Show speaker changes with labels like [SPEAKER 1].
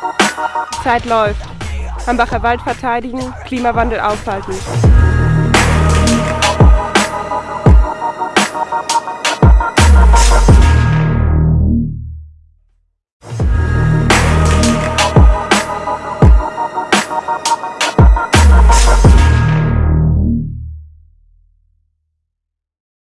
[SPEAKER 1] Die Zeit läuft. Hambacher Wald verteidigen, Klimawandel aufhalten.